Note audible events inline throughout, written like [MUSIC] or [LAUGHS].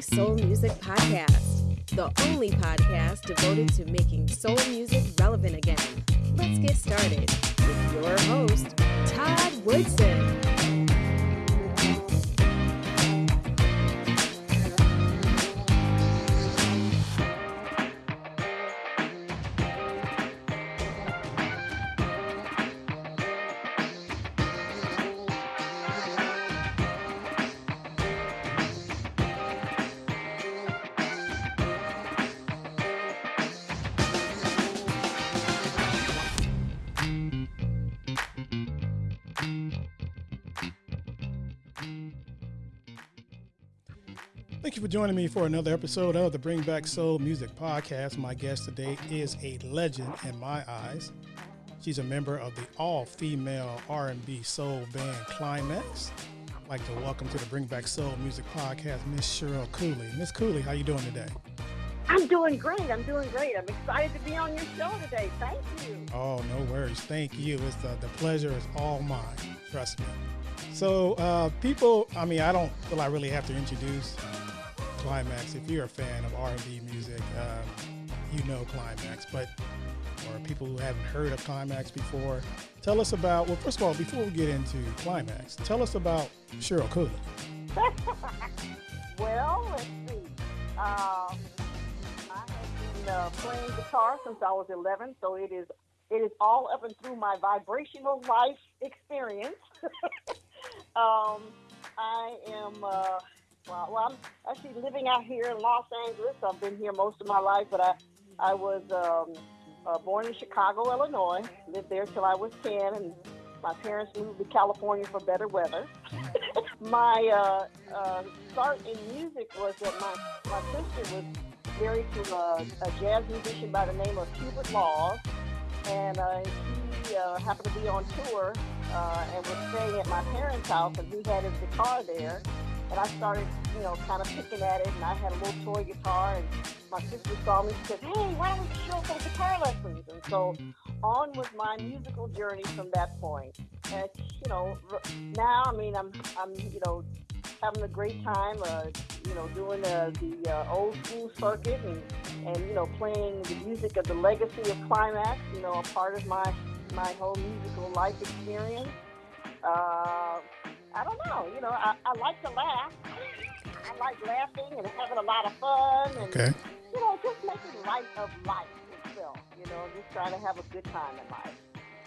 Soul Music podcast, the only podcast devoted to making soul music Thank you for joining me for another episode of the Bring Back Soul Music Podcast. My guest today is a legend in my eyes. She's a member of the all-female R&B soul band Klymaxx. I'd like to welcome to the Bring Back Soul Music Podcast, Miss Cheryl Cooley. Miss Cooley, how are you doing today? I'm doing great. I'm doing great. I'm excited to be on your show today. Thank you. Oh, no worries. Thank you. It's the, the pleasure is all mine. Trust me. So, uh, people, I mean, I don't feel I really have to introduce Klymaxx. If you're a fan of R&B music, um, you know Klymaxx. But for people who haven't heard of Klymaxx before, tell us about. Well, first of all, before we get into Klymaxx, tell us about Cheryl Cooley. [LAUGHS] well, let's see. Um, I have been uh, playing guitar since I was 11, so it is it is all up and through my vibrational life experience. [LAUGHS] um, I am. Uh, well, well, I'm actually living out here in Los Angeles. I've been here most of my life, but I, I was um, uh, born in Chicago, Illinois. Lived there till I was 10, and my parents moved to California for better weather. [LAUGHS] my uh, uh, start in music was that my, my sister was married to a, a jazz musician by the name of Hubert Laws, and uh, he uh, happened to be on tour uh, and was staying at my parents' house, and he had his guitar there and I started, you know, kind of picking at it, and I had a little toy guitar, and my sister saw me, she said, hey, why don't we show some guitar lessons? And so on was my musical journey from that point. And, you know, now, I mean, I'm, I'm, you know, having a great time, uh, you know, doing uh, the uh, old school circuit and, and, you know, playing the music of the legacy of Klymaxx, you know, a part of my, my whole musical life experience. Uh, I don't know. You know, I, I like to laugh. I like laughing and having a lot of fun. And, Okay. You know, just making light of life itself. You know, just trying to have a good time in life.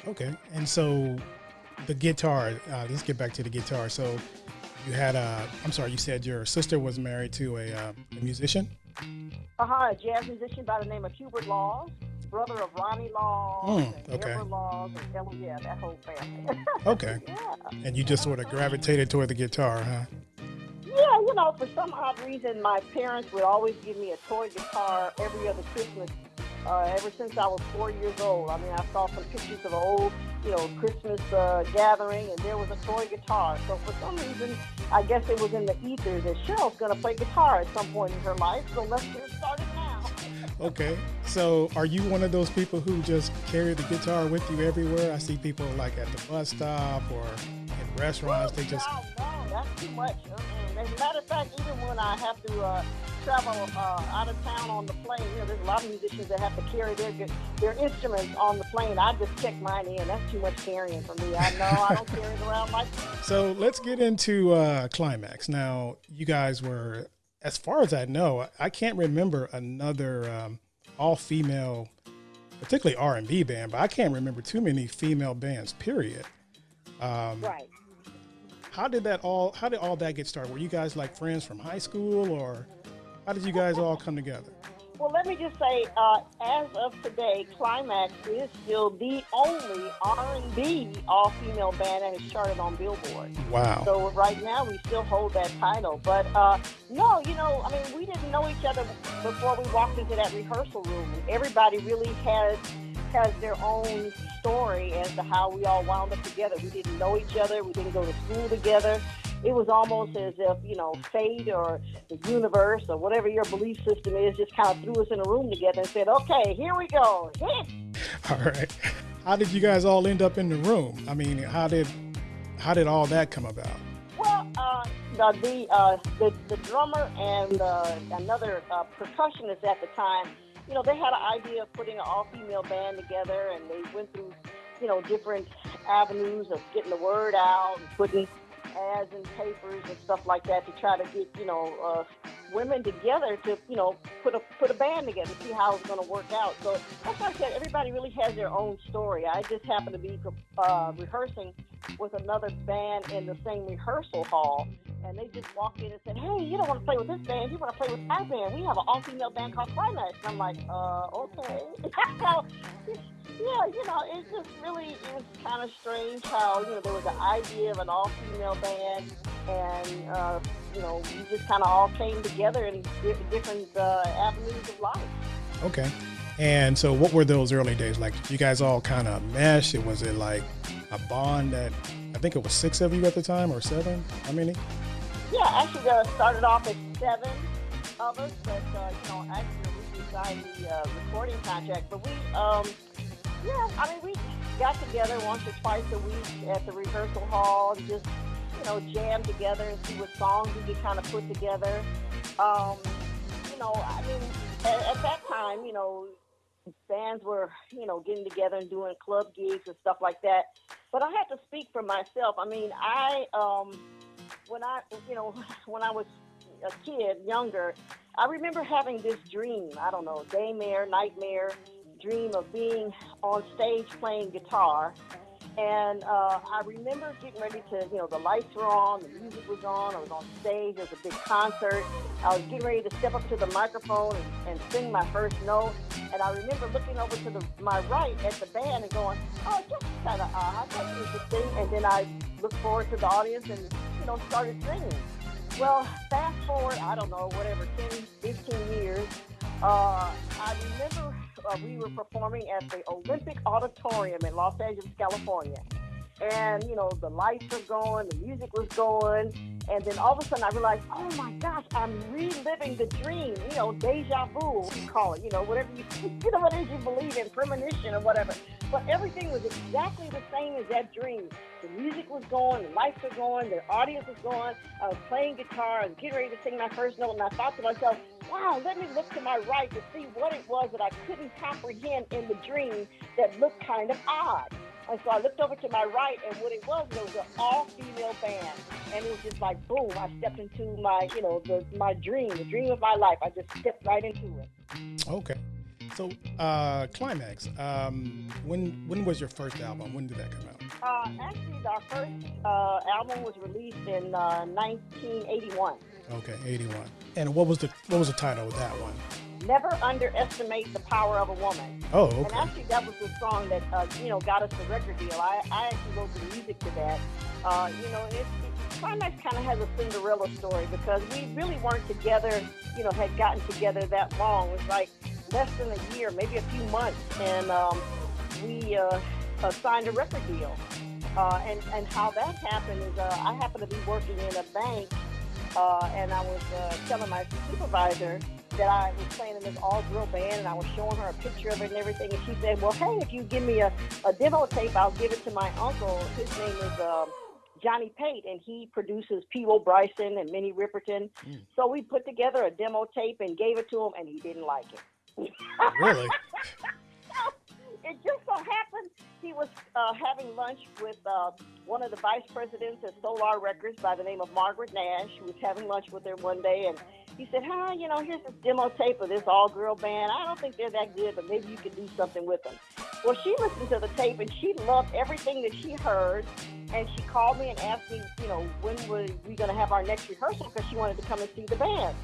Okay. And so the guitar, uh, let's get back to the guitar. So you had a, I'm sorry, you said your sister was married to a, uh, a musician? Uh-huh, a jazz musician by the name of Hubert Laws, brother of Ronnie Laws Mm, and okay. Debra Laws, and Ella, yeah, that whole family. [LAUGHS] Okay. yeah. And you just sort of gravitated toward the guitar, huh? Yeah, you know, for some odd reason, my parents would always give me a toy guitar every other Christmas. Uh, ever since I was four years old. I mean, I saw some pictures of an old, you know, Christmas uh, gathering, and there was a toy guitar. So for some reason, I guess it was in the ether that Cheryl's going to play guitar at some point in her life. So let's get started. Okay. So are you one of those people who just carry the guitar with you everywhere? I see people like at the bus stop or in restaurants. They just, No, no, that's too much. Uh-uh. As a matter of fact, even when I have to uh, travel uh, out of town on the plane, you know, there's a lot of musicians that have to carry their their instruments on the plane. I just check mine in. That's too much carrying for me. I know I don't carry it around like so let's get into uh, Klymaxx. Now, you guys were, as far as I know, I can't remember another um, all-female, particularly R&B band, but I can't remember too many female bands, period. Um, Right. How did that all, how did all that get started? Were you guys like friends from high school or how did you guys all come together? Well, let me just say, uh, as of today, Klymaxx is still the only R&B all-female band that has charted on Billboard. Wow. So right now we still hold that title. But uh, no, you know, I mean, we didn't know each other before we walked into that rehearsal room. Everybody really has has their own story as to how we all wound up together. We didn't know each other. We didn't go to school together. It was almost as if, you know, fate or the universe or whatever your belief system is just kind of threw us in a room together and said, okay, here we go. Hit. [LAUGHS] All right. How did you guys all end up in the room? I mean, how did how did all that come about? Well, uh, uh, the, uh, the the drummer and uh, another uh, percussionist at the time, you know, they had an idea of putting an all-female band together, and they went through, you know, different avenues of getting the word out and putting ads in papers and stuff like that to try to get, you know, uh, women together to, you know, put a put a band together, see how it's going to work out. So that's why I said everybody really has their own story. I just happened to be uh, rehearsing with another band in the same rehearsal hall, and they just walked in and said, "Hey, you don't want to play with this band? You want to play with our band? We have an all-female band called Klymaxx." And I'm like, "Uh, okay." [LAUGHS] yeah, you know, it's just really it was kind of strange how you know there was an idea of an all-female band, and uh, you know we just kind of all came together in different uh, avenues of life. Okay. And so, what were those early days like? Did you guys all kind of mesh? It was it like a bond that I think it was six of you at the time, or seven? How many? Yeah, actually, uh, started off at seven of us, but uh, you know, actually, we signed the uh, recording contract. But we, um, yeah, I mean, we got together once or twice a week at the rehearsal hall and just, you know, jam together and see what songs we could kind of put together. Um, you know, I mean, at, at that time, you know, bands were, you know, getting together and doing club gigs and stuff like that. But I have to speak for myself. I mean, I, um, when I, you know, [LAUGHS] when I was a kid, younger, I remember having this dream. I don't know, daymare, nightmare, dream of being on stage playing guitar and uh, I remember getting ready to, you know, the lights were on, the music was on, I was on stage, it was a big concert. I was getting ready to step up to the microphone and, and sing my first note. And I remember looking over to the, my right at the band and going, oh, that's kind of odd. That's interesting. And then I looked forward to the audience and, you know, started singing. Well, fast forward, I don't know, whatever, 10, 15 years, uh, I remember uh, we were performing at the Olympic Auditorium in Los Angeles, California. And, you know, the lights were going, the music was going. And then all of a sudden I realized, oh my gosh, I'm reliving the dream, you know, deja vu, you call it, you know, whatever you, [LAUGHS] you know, what it is you believe in, premonition or whatever. But everything was exactly the same as that dream. The music was going, the lights were going, the audience was going. I was playing guitar, I was getting ready to sing my first note, and I thought to myself, wow, let me look to my right to see what it was that I couldn't comprehend in the dream that looked kind of odd. And so I looked over to my right, and what it was, it was an all-female band, and it was just like boom! I stepped into my, you know, the my dream, the dream of my life. I just stepped right into it. Okay. So, uh, Klymaxx. Um, when when was your first album? When did that come out? Uh, actually, our first uh, album was released in 1981. Uh, okay, 81. And what was the what was the title of that one? Never underestimate the power of a woman. Oh, okay. And actually, that was the song that uh, you know got us the record deal. I, I actually wrote the music to that. Uh, you know, it, it, Klymaxx kind of has a Cinderella story because we really weren't together. You know, had gotten together that long. It was like less than a year, maybe a few months, and um, we uh, uh, signed a record deal. Uh, and, and how that happened is uh, I happened to be working in a bank, uh, and I was uh, telling my supervisor that I was playing in this all-girl band, and I was showing her a picture of it and everything. And she said, "Well, hey, if you give me a, a demo tape, I'll give it to my uncle. His name is." Um, Johnny Pate, and he produces Peabo Bryson and Minnie Riperton. Mm. So we put together a demo tape and gave it to him, and he didn't like it really? [LAUGHS] it just so happened he was uh, having lunch with uh, one of the vice presidents at Solar Records by the name of Margaret Nash. He was having lunch with her one day, and he said, "Hi, you know, here's this demo tape of this all-girl band. I don't think they're that good, but maybe you could do something with them." Well, she listened to the tape and she loved everything that she heard, and she called me and asked me, you know, when were we going to have our next rehearsal because she wanted to come and see the band.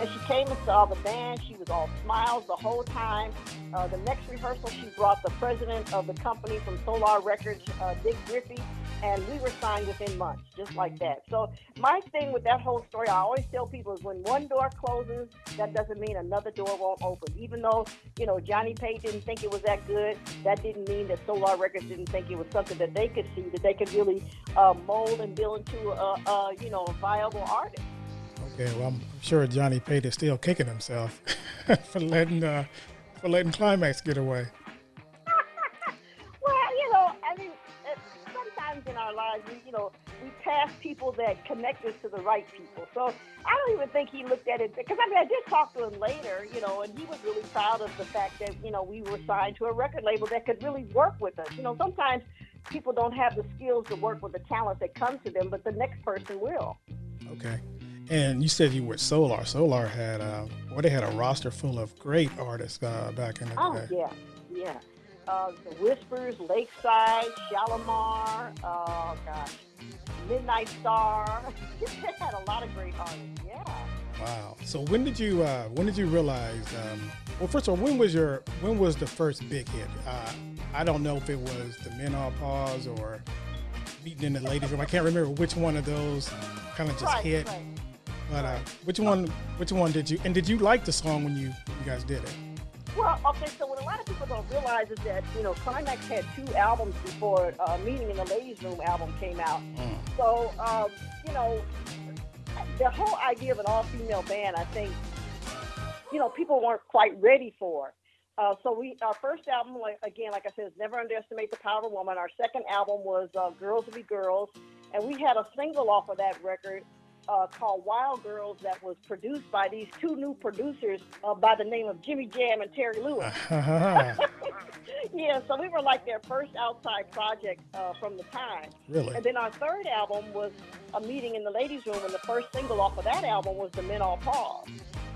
And she came and saw the band. She was all smiles the whole time. Uh, the next rehearsal, she brought the president of the company from Solar Records, uh, Dick Griffey, and we were signed within months, just like that. So my thing with that whole story, I always tell people is when one door closes, that doesn't mean another door won't open. Even though you know Johnny Pate didn't think it was that good, that didn't mean that Solar Records didn't think it was something that they could see that they could really uh, mold and build into a, a you know a viable artist. Okay, well, I'm sure Johnny Pate is still kicking himself [LAUGHS] for letting uh, for letting Klymaxx get away. well, you know, I mean, sometimes in our lives, we, you know, we past people that connect us to the right people. So I don't even think he looked at it because I mean I did talk to him later, you know, and he was really proud of the fact that you know we were signed to a record label that could really work with us. You know, sometimes people don't have the skills to work with the talent that comes to them, but the next person will. Okay. And you said you were Solar. Solar had, uh, well, they had a roster full of great artists uh, back in the oh, day. Oh yeah, yeah. Uh, the Whispers, Lakeside, Shalimar, oh gosh, Midnight Star. [LAUGHS] they had a lot of great artists. Yeah. Wow. So when did you uh, when did you realize? Um, well, first of all, when was your when was the first big hit? Uh, I don't know if it was the Men All Pause or Meeting in the Ladies Room. I can't remember which one of those kind of just right, hit. Right. But uh, which one? Which one did you? And did you like the song when you you guys did it? Well, okay. So what a lot of people don't realize is that you know Klymaxx had two albums before uh, Meeting in the Ladies Room album came out. Mm. So um, you know the whole idea of an all-female band, I think, you know, people weren't quite ready for. Uh, so we, our first album, like, again, like I said, is Never Underestimate the Power of a Woman. Our second album was uh, Girls Will Be Girls, and we had a single off of that record uh, called Wild Girls that was produced by these two new producers uh, by the name of Jimmy Jam and Terry Lewis. [LAUGHS] yeah, so we were like their first outside project uh, from the time. Really? And then our third album was a meeting in the ladies' room, and the first single off of that album was The Men All Pause.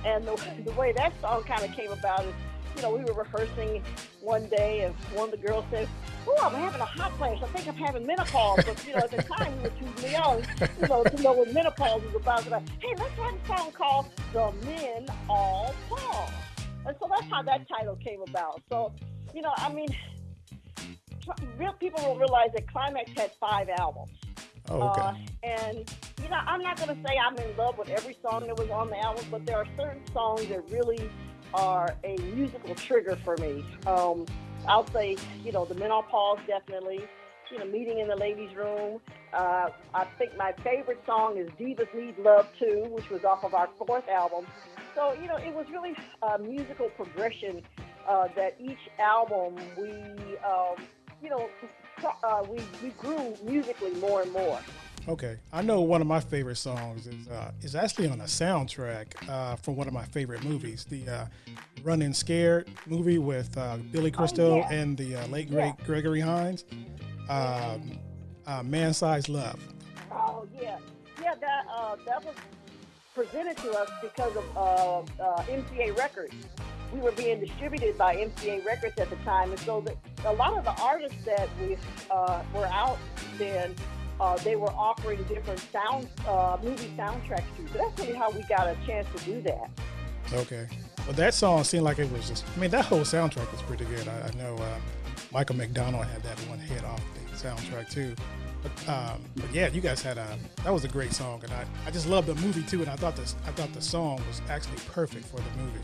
And the, the way that song kind of came about is you know, we were rehearsing one day, and one of the girls said, "Oh, I'm having a hot flash. I think I'm having menopause." But you know, at the time we were too young, you know, to know what menopause was about. But hey, let's have a song called "The Men All Pause," and so that's how that title came about. So, you know, I mean, real people will realize that Klymaxx had five albums. Oh, okay. Uh, and you know, I'm not going to say I'm in love with every song that was on the album, but there are certain songs that really are a musical trigger for me. Um, I'll say, you know, the menopause definitely. You know, meeting in the ladies' room. Uh, I think my favorite song is "Divas Need Love Too," which was off of our fourth album. So, you know, it was really a musical progression uh, that each album we, um, you know, uh, we we grew musically more and more. Okay, I know one of my favorite songs is uh, is actually on a soundtrack uh, from one of my favorite movies, the uh, Running Scared movie with uh, Billy oh, Crystal oh, yeah. and the uh, late great yeah. Gregory Hines. Um, uh, Man Size Love. Oh yeah, yeah. That that was presented to us because of MCA Records. We were being distributed by MCA Records at the time, and so the, a lot of the artists that we were out then uh, they were offering different sound uh, movie soundtracks too. So that's really how we got a chance to do that. Okay. Well, that song seemed like it was just, I mean, that whole soundtrack was pretty good. I, I know uh, Michael McDonald had that one hit off the soundtrack too. But, um, but yeah, you guys had a, that was a great song. And I, I just loved the movie too. And I thought this, I thought the song was actually perfect for the movie.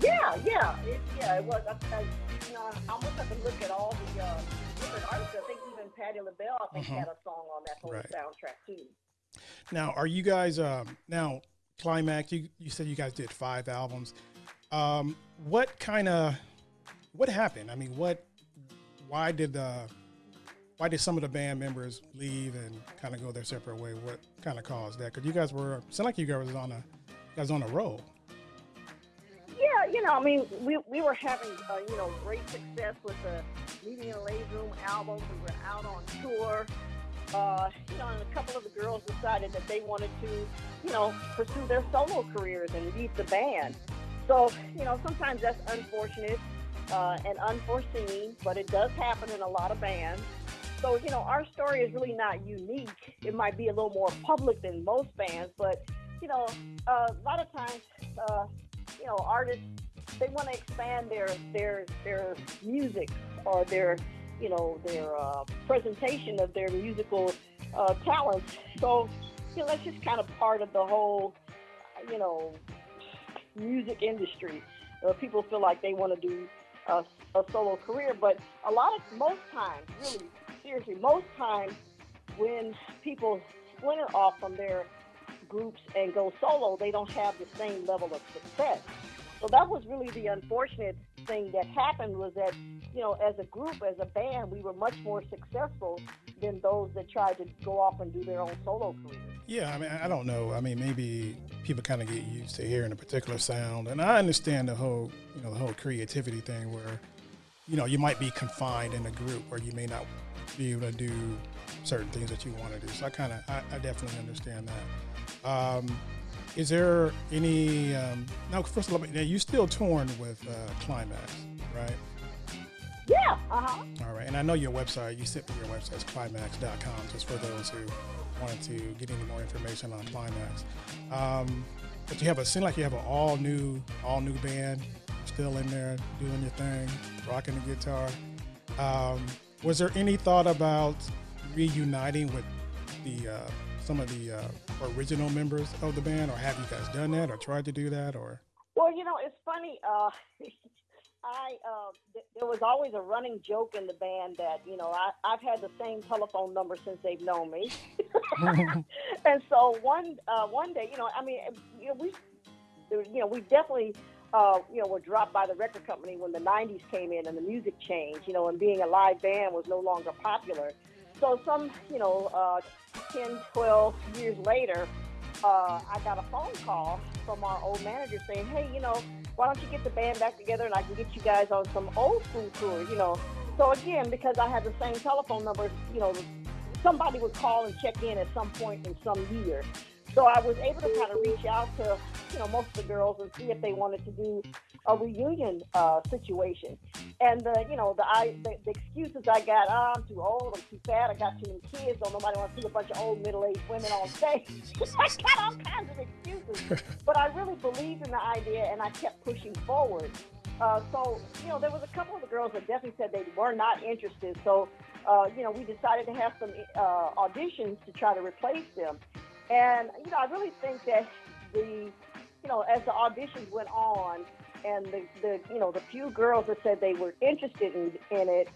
Yeah, yeah, it, yeah, it was. I, I, you know, I almost have to look at all the uh, different artists. I think Patti LaBelle, I think, mm-hmm. had a song on that whole right. soundtrack too. Now, are you guys um, now Klymaxx? You you said you guys did five albums. Um, what kind of what happened? I mean, what? Why did the why did some of the band members leave and kind of go their separate way? What kind of caused that? Because you guys were sound like you guys was on a you guys on a roll. Yeah, you know, I mean, we we were having uh, you know great success with the The Ladies Room album. We were out on tour. Uh, you know, and a couple of the girls decided that they wanted to, you know, pursue their solo careers and leave the band. So, you know, sometimes that's unfortunate uh, and unforeseen, but it does happen in a lot of bands. So, you know, our story is really not unique. It might be a little more public than most bands, but, you know, uh, a lot of times, uh, you know, artists they want to expand their their their music or their you know their uh, presentation of their musical uh, talents. So you know that's just kind of part of the whole you know music industry. Uh, people feel like they want to do a, a solo career, but a lot of most times, really seriously, most times when people splinter off from their groups and go solo, they don't have the same level of success. So that was really the unfortunate thing that happened was that, you know, as a group, as a band, we were much more successful, than those that tried to go off and do their own solo career. Yeah, I mean, I don't know. I mean, maybe people kind of get used to hearing a particular sound, and I understand the whole, you know, the whole creativity thing where, you know, you might be confined in a group where you may not be able to do certain things that you want to do. So I kind of, I, I, definitely understand that. Um, is there any? Um, now, first of all, now you still torn with uh, Klymaxx, right? Yeah. Uh-huh. All right, and I know your website. You sent me your website is klymaxx.com. Just for those who wanted to get any more information on Klymaxx. Um, but you have a seem like you have an all new, all new band still in there doing your thing, rocking the guitar. Um, was there any thought about reuniting with the uh, some of the uh, original members of the band, or have you guys done that, or tried to do that, or? Well, you know, it's funny. Uh, [LAUGHS] I uh, th- there was always a running joke in the band that you know I I've had the same telephone number since they've known me, [LAUGHS] and so one uh, one day you know I mean you know we you know we definitely uh, you know were dropped by the record company when the '90s came in and the music changed you know and being a live band was no longer popular, so some you know uh, 10 12 years later uh, I got a phone call from our old manager saying hey you know why don't you get the band back together and I can get you guys on some old school tours, you know. So again, because I had the same telephone number, you know, somebody would call and check in at some point in some year. So I was able to kind of reach out to, you know, most of the girls and see if they wanted to do a reunion uh, situation. And the, you know, the, I, the, the excuses I got, oh, I'm too old, I'm too fat, I got too many kids, don't nobody want to see a bunch of old middle-aged women on stage. [LAUGHS] I got all kinds of excuses. [LAUGHS] but I really believed in the idea and I kept pushing forward. Uh, so, you know, there was a couple of the girls that definitely said they were not interested. So, uh, you know, we decided to have some uh, auditions to try to replace them. And, you know, I really think that the, you know, as the auditions went on, and the, the you know the few girls that said they were interested in, in it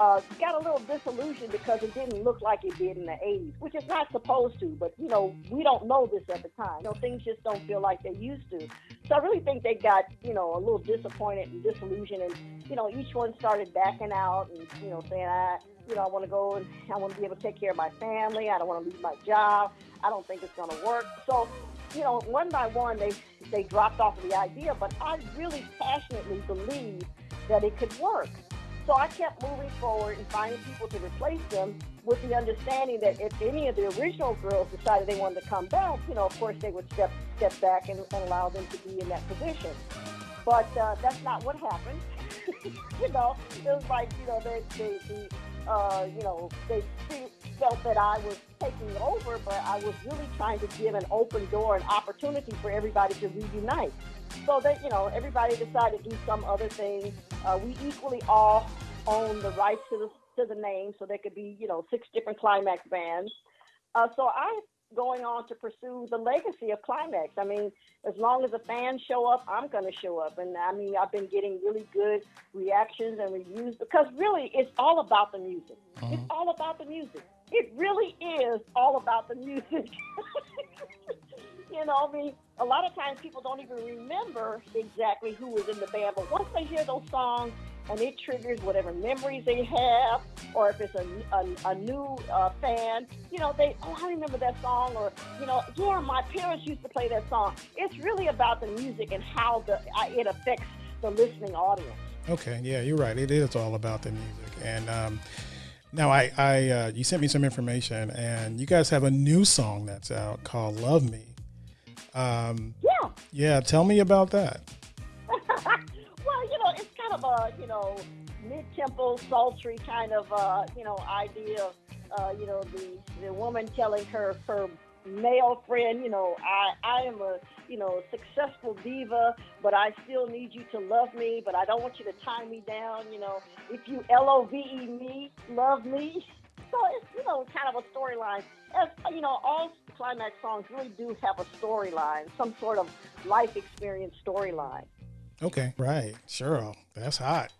uh, got a little disillusioned because it didn't look like it did in the 80s, which is not supposed to. But you know, we don't know this at the time. You know, things just don't feel like they used to. So I really think they got you know a little disappointed and disillusioned, and you know, each one started backing out and you know saying, I you know, I want to go and I want to be able to take care of my family. I don't want to lose my job. I don't think it's going to work. So you know, one by one, they they dropped off of the idea. But I really passionately believe that it could work. So I kept moving forward and finding people to replace them with the understanding that if any of the original girls decided they wanted to come back, you know, of course they would step step back and, and allow them to be in that position. But uh, that's not what happened. [LAUGHS] you know, it was like you know they they, they uh, you know they felt that I was taking over, but I was really trying to give an open door, an opportunity for everybody to reunite. So that, you know, everybody decided to do some other thing. Uh, we equally all own the rights to the, to the name, so there could be, you know, six different Klymaxx bands. Uh, so I'm going on to pursue the legacy of Klymaxx. I mean, as long as the fans show up, I'm going to show up. And I mean, I've been getting really good reactions and reviews because really it's all about the music. Uh-huh. It's all about the music. It really is all about the music. [LAUGHS] you know, I mean, a lot of times people don't even remember exactly who was in the band, but once they hear those songs and it triggers whatever memories they have, or if it's a, a, a new uh, fan, you know, they, oh, I remember that song, or, you know, yeah, my parents used to play that song. It's really about the music and how the it affects the listening audience. Okay, yeah, you're right. It is all about the music. And, um, now, I, I uh, you sent me some information, and you guys have a new song that's out called "Love Me." Um, yeah. Yeah. Tell me about that. [LAUGHS] well, you know, it's kind of a you know mid-tempo, sultry kind of uh, you know idea. Uh, you know, the the woman telling her her male friend, you know, I I am a you know, successful diva, but I still need you to love me, but I don't want you to tie me down. You know, if you L O V E me, love me. [LAUGHS] So it's, you know, kind of a storyline. As, you know, all Klymaxx songs really do have a storyline, some sort of life experience storyline. Okay, right. Sure. That's hot.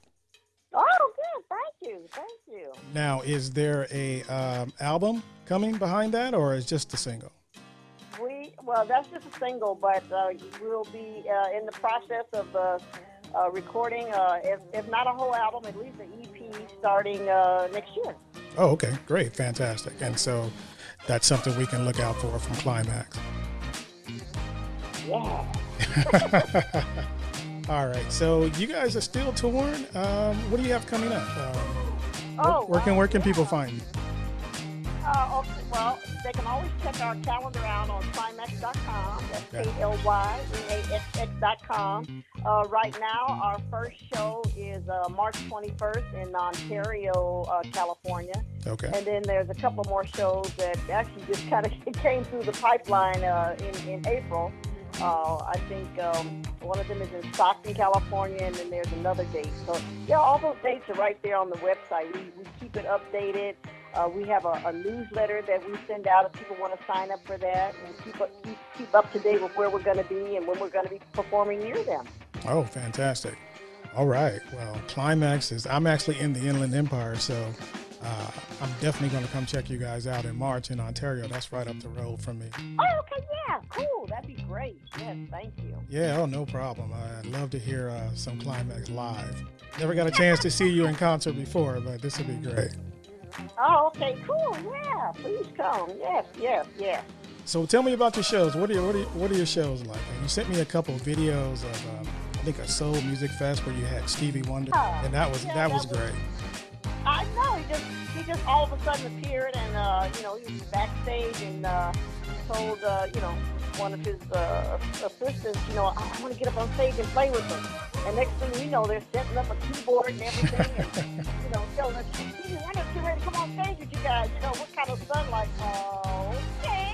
Oh, good. Thank you. Thank you. Now, is there a um, album coming behind that, or is just a single? We well, that's just a single, but uh, we'll be uh, in the process of uh, uh recording, uh, if, if, not a whole album, at least an EP starting uh, next year. Oh, okay, great, fantastic. And so that's something we can look out for from Klymaxx. Yeah. [LAUGHS] All right, so you guys are still touring. Um, what do you have coming up? Um, Oh, where can wow, where can people find you? They can always check our calendar out on Klymaxx.com. That's Okay. K-L-Y-M-A-X-X.com. Uh, right now, our first show is uh, March 21st in Ontario, uh, California. Okay. And then there's a couple more shows that actually just kind of [LAUGHS] came through the pipeline uh, in, in April. Uh, I think um, one of them is in Stockton, California, and then there's another date. So, yeah, all those dates are right there on the website. We, we keep it updated. Uh, we have a, a newsletter that we send out if people want to sign up for that and keep up, keep, keep up to date with where we're going to be and when we're going to be performing near them. Oh, fantastic. All right. Well, Klymaxx is, I'm actually in the Inland Empire, so uh, I'm definitely going to come check you guys out in March in Ontario. That's right up the road from me. Oh, okay, yeah, cool. That'd be great. Yes, thank you. Yeah, oh, no problem. I'd love to hear uh, some Klymaxx live. Never got a chance to see you in concert before, but this would be great. Oh, okay, cool. Yeah, please come. Yes, yes, yes. So tell me about your shows. What are your, what are, your- what are your shows like? You sent me a couple of videos of, um, I think a Soul Music Fest where you had Stevie Wonder, Oh, and that was yeah, that that was was- great. I know. He just he just all of a sudden appeared, and uh, you know he was backstage and uh, told uh, you know one of his uh, assistants, you know, I, I want to get up on stage and play with them. And next thing you know, they're setting up a keyboard and everything, and [LAUGHS] you know, telling us, "Stevie Wonder's getting ready to come on stage with you guys." You know, what kind of? Like, oh, okay.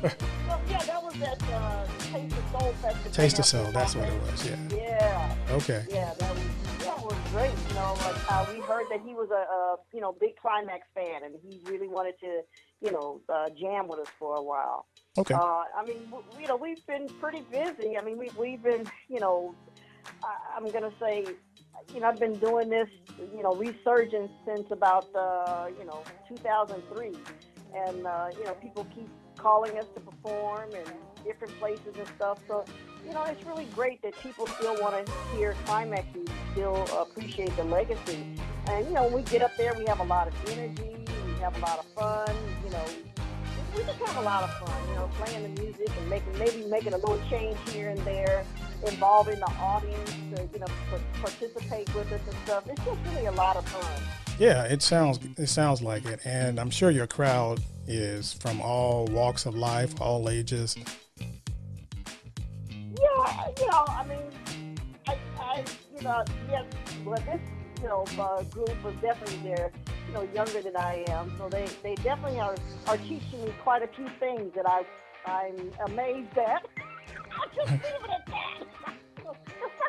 [LAUGHS] well, yeah, that was at uh, Taste of Soul Festival. Taste of Soul, that's what it was. Yeah. Yeah. Okay. Yeah, that was that was great. You know, like uh, we heard that he was a, a you know big Klymaxx fan, and he really wanted to you know uh, jam with us for a while. Okay. Uh, I mean, you know, we've been pretty busy. I mean, we we've been you know, I, I'm gonna say, you know, I've been doing this you know resurgence since about uh, you know 2003, and uh, you know people keep calling us to perform in different places and stuff. So you know, it's really great that people still want to hear Klymaxx and still appreciate the legacy. And you know, when we get up there, we have a lot of energy, we have a lot of fun. You know, we just have a lot of fun. You know, playing the music and making maybe making a little change here and there, involving the audience to you know pa- participate with us and stuff. It's just really a lot of fun. Yeah, it sounds it sounds like it, and I'm sure your crowd is from all walks of life, all ages. Yeah, you know, I mean, I, I you know, yes, well, this, you know, uh, group was definitely there, you know, younger than I am, so they, they definitely are, are teaching me quite a few things that I, I'm amazed at. I just leave it at that. [LAUGHS]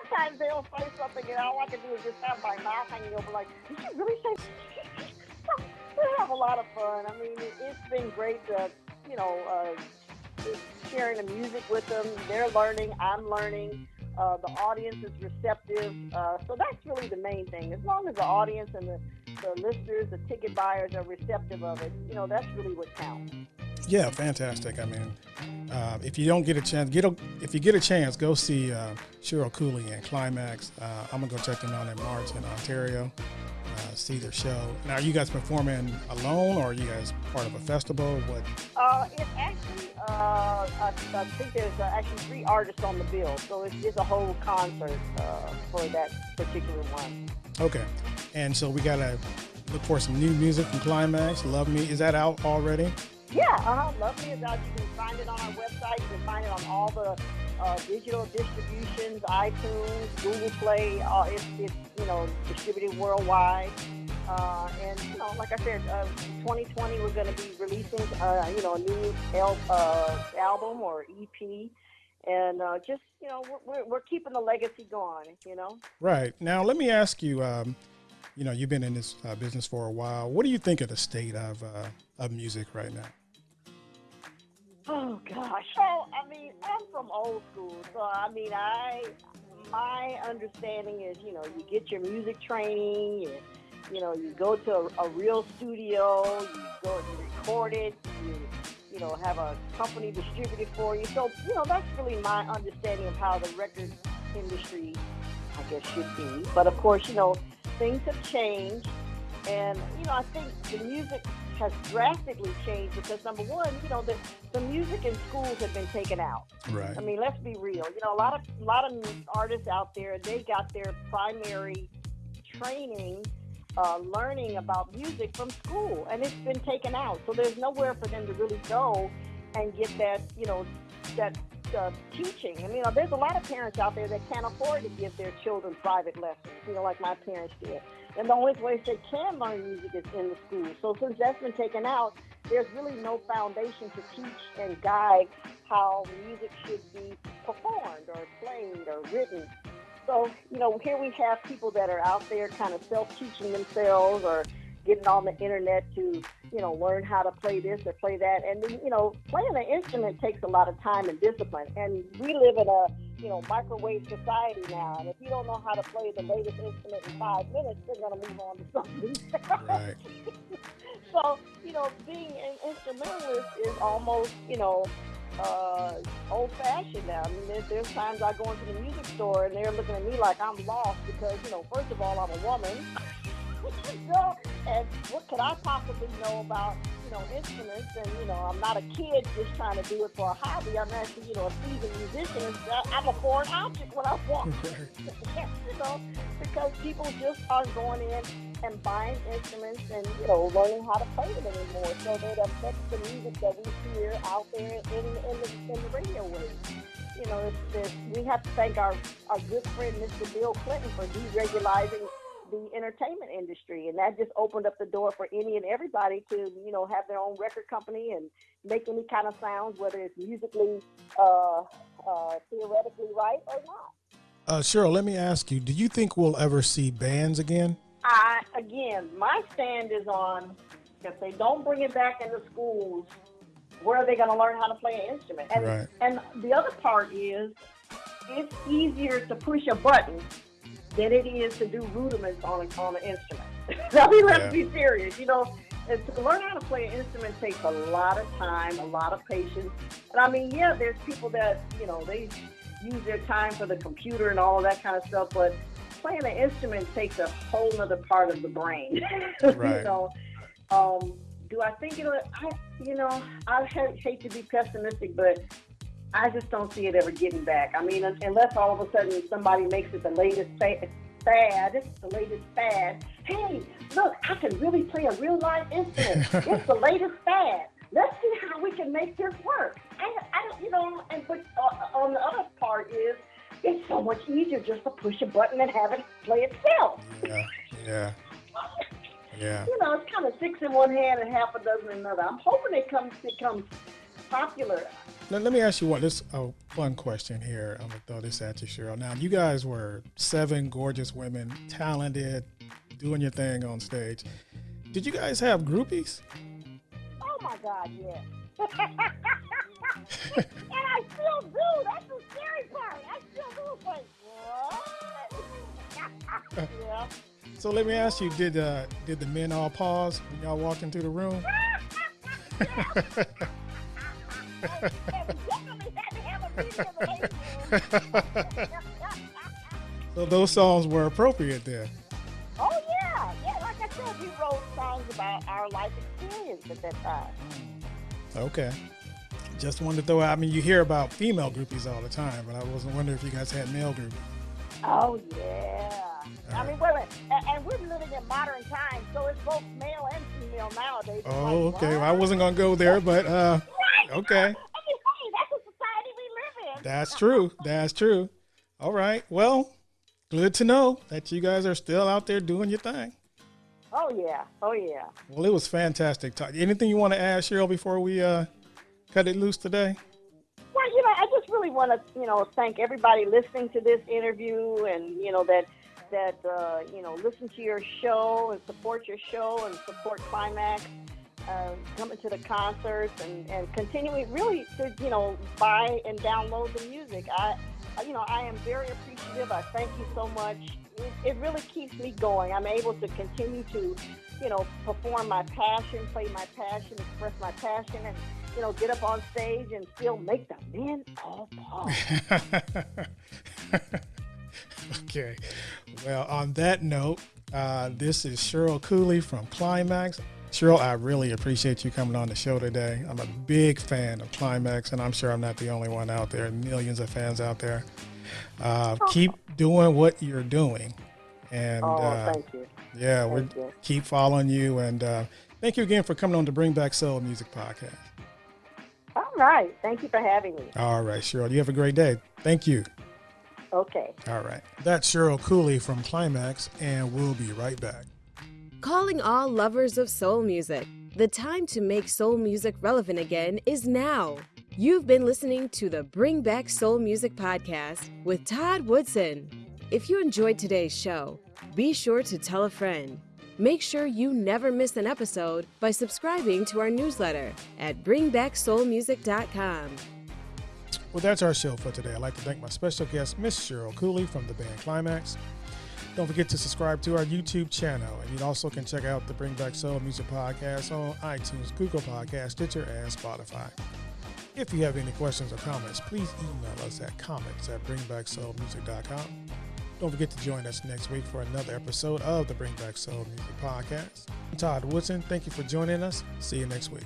Sometimes they'll say something and all I can do is just have my mouth hanging over like, did you really say [LAUGHS] we have a lot of fun. I mean, it, it's been great to, you know, uh, sharing the music with them. They're learning. I'm learning. Uh, the audience is receptive. Uh, so that's really the main thing. As long as the audience and the, the listeners, the ticket buyers are receptive of it, you know, that's really what counts. Yeah, fantastic. I mean, uh, if you don't get a chance, get a, if you get a chance, go see uh, Cheryl Cooley and Klymaxx. Uh, I'm gonna go check them out in March in Ontario. Uh, see their show. Now, are you guys performing alone, or are you guys part of a festival? What? Uh, it's actually, uh, I, I think there's uh, actually three artists on the bill, so it's, it's a whole concert uh, for that particular one. Okay, and so we gotta look for some new music from Klymaxx. Love Me is that out already? Yeah, uh-huh. Love Me is out. You can find it on our website. You can find it on all the uh, digital distributions, iTunes, Google Play. Uh, it's, it's, you know, distributed worldwide. Uh, and, you know, like I said, uh, 2020 we're going to be releasing, uh, you know, a new uh, album or EP. And uh, just, you know, we're, we're, keeping the legacy going, you know. Right now, let me ask you. Um, you know, you've been in this uh, business for a while. What do you think of the state of uh, of music right now? Oh, oh gosh. So I mean, I'm from old school, so I mean, I my understanding is, you know, you get your music training, you, you know, you go to a, a real studio, you go and record it, you you know, have a company distribute it for you. So, you know, that's really my understanding of how the record industry, I guess, should be. But of course, you know, things have changed. And you know, I think the music has drastically changed because number one, you know, the the music in schools have been taken out. Right. I mean, let's be real. You know, a lot of a lot of artists out there, they got their primary training, uh, learning about music from school, and it's been taken out. So there's nowhere for them to really go and get that, you know, that uh, teaching. I mean, you know, there's a lot of parents out there that can't afford to give their children private lessons, you know, like my parents did. And the only place they can learn music is in the school. So since that's been taken out, there's really no foundation to teach and guide how music should be performed or played or written. So, you know, here we have people that are out there kind of self-teaching themselves or getting on the internet to, you know, learn how to play this or play that. And, you know, playing an instrument takes a lot of time and discipline. And we live in a, you know, microwave society now. And if you don't know how to play the latest instrument in five minutes, they're going to move on to something. [LAUGHS] Right. [LAUGHS] so, you know, being an instrumentalist is almost, you know, uh, old fashioned now. I mean, there's, there's times I go into the music store and they're looking at me like I'm lost because, you know, first of all, I'm a woman. So, [LAUGHS] and what could I possibly know about, you know, instruments? And, you know, I'm not a kid just trying to do it for a hobby. I'm actually, you know, a seasoned musician. I'm a foreign object when I walk. [LAUGHS] [LAUGHS] you know, because people just aren't going in and buying instruments and, you know, learning how to play them anymore. So that affects the music that we hear out there in, in, the, in the radio waves you know, it's, it's, we have to thank our, our good friend, Mr. Bill Clinton, for deregulating the entertainment industry. And that just opened up the door for any and everybody to, you know, have their own record company and make any kind of sounds, whether it's musically, uh, uh, theoretically right or not. Uh, Cheryl, let me ask you: Do you think we'll ever see bands again? I again, my stand is on if they don't bring it back into schools, where are they going to learn how to play an instrument? And Right. and the other part is, it's easier to push a button than it is to do rudiments on a, on an instrument. I mean, let's Yeah. be serious. You know, and to learn how to play an instrument takes a lot of time, a lot of patience. And I mean, yeah, there's people that you know they use their time for the computer and all of that kind of stuff, but playing an instrument takes a whole other part of the brain. [LAUGHS] Right. you know, um, do I think it'll? I, you know, I hate to be pessimistic, but I just don't see it ever getting back. I mean, unless all of a sudden somebody makes it the latest fa- fad, It's the latest fad. Hey, look, I can really play a real live instrument. [LAUGHS] it's the latest fad. Let's see how we can make this work. I, I don't, you know, and but uh, on the other part is, it's so much easier just to push a button and have it play itself. Yeah, yeah, yeah. You know, it's kind of six in one hand and half a dozen in another. I'm hoping it comes becomes popular. Let, let me ask you one this a fun question here. I'm gonna throw this at you, Cheryl. Now, you guys were seven gorgeous women, talented, doing your thing on stage. Did you guys have groupies? Oh my God, yes. [LAUGHS] and I still do. That's the scary part. I still do. Like, what? [LAUGHS] yeah. So let me ask you: Did uh, did the men all pause when y'all walked into the room? [LAUGHS] [LAUGHS] So those songs were appropriate there. Oh yeah, yeah. Like I said, we wrote songs about our life experience at that time. Okay. Just wanted to throw out. I mean, you hear about female groupies all the time, but I wasn't wondering if you guys had male groupies. Oh yeah. I mean, a. And, and we're living in modern times, so it's both male and female nowadays. Oh, like, okay. Well, I wasn't gonna go there, but uh. Okay. I mean, hey, that's the society we live in. That's true. That's true. All right. Well, good to know that you guys are still out there doing your thing. Oh yeah. Oh yeah. Well, it was fantastic. Talk. Anything you want to add, Cheryl, before we uh, cut it loose today? Well, you know, I just really want to, you know, thank everybody listening to this interview, and you know that that uh, you know listen to your show and support your show and support Klymaxx, uh, coming to the concerts and and continuing really to you know buy and download the music. I, you know, I am very appreciative. I thank you so much. It, it really keeps me going. I'm able to continue to, you know, perform my passion, play my passion, express my passion, and you know, get up on stage and still make the men all pause. [LAUGHS] okay. Well, on that note, Uh, this is Cheryl Cooley from Klymaxx. Cheryl, I really appreciate you coming on the show today. I'm a big fan of Klymaxx, and I'm sure I'm not the only one out there. Millions of fans out there. Uh, keep doing what you're doing, and Oh, uh, thank you. yeah, we Thank you. keep following you. And uh, thank you again for coming on the Bring Back Soul Music podcast. All right. Thank you for having me. All right, Cheryl, you have a great day. Thank you. Okay. All right, that's Cheryl Cooley from Klymaxx, and we'll be right back. Calling all lovers of soul music. The time to make soul music relevant again is now. You've been listening to the Bring Back Soul Music podcast with Todd Woodson. If you enjoyed today's show, be sure to tell a friend. Make sure you never miss an episode by subscribing to our newsletter at bringbacksoulmusic.com. Well, that's our show for today. I'd like to thank my special guest, Miss Cheryl Cooley from the band Klymaxx. Don't forget to subscribe to our YouTube channel, and you also can check out the Bring Back Soul Music podcast on iTunes, Google Podcast, Stitcher, and Spotify. If you have any questions or comments, please email us at comments at bringbacksoulmusic.com. Don't forget to join us next week for another episode of the Bring Back Soul Music podcast. I'm Todd Woodson. Thank you for joining us. See you next week.